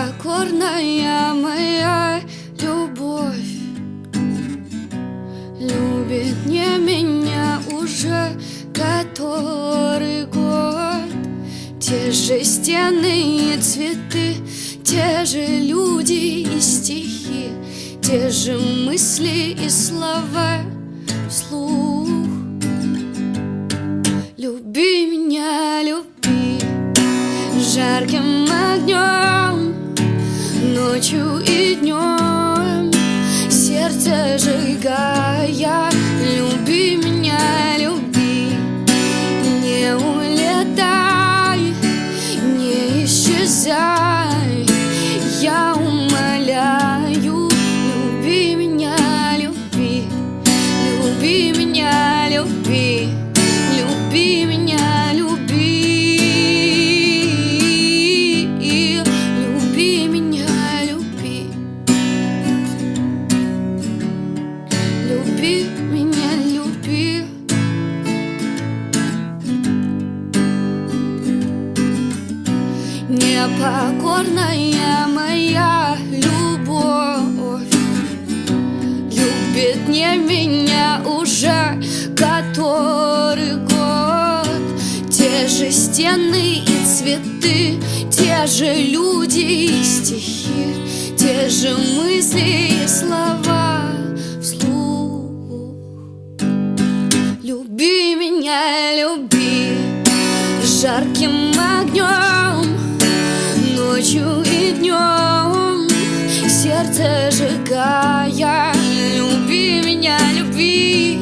Непокорная моя любовь. Любит не меня уже который год. Те же стены и цветы, те же люди и стихи Те же мысли и слова вслух. Люби меня, люби жарким огнем Ночью и днем сердце сжигая Люби меня, люби, не улетай, не исчезай. Я Люби меня, люби. Непокорная моя любовь Любит не меня уже который год. Те же стены и цветы Те же люди и стихи Те же мысли и слова жарким огнем Ночью и днем. Сердце сжигая Люби меня, люби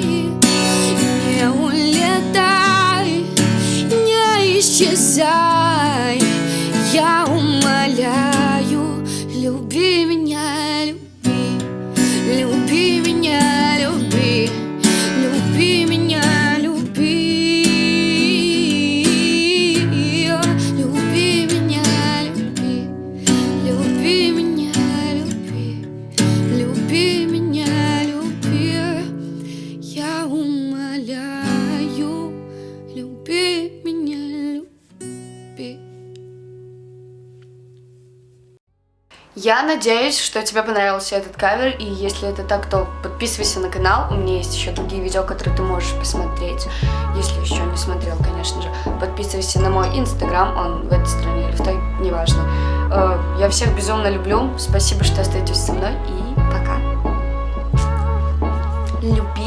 Не улетай, не исчезай Я надеюсь, что тебе понравился этот кавер, и если это так, то подписывайся на канал, у меня есть еще другие видео, которые ты можешь посмотреть, если еще не смотрел, конечно же. Подписывайся на мой инстаграм, он в этой стране или в той, неважно. Э, Я всех безумно люблю, спасибо, что остаетесь со мной, и пока. Люби.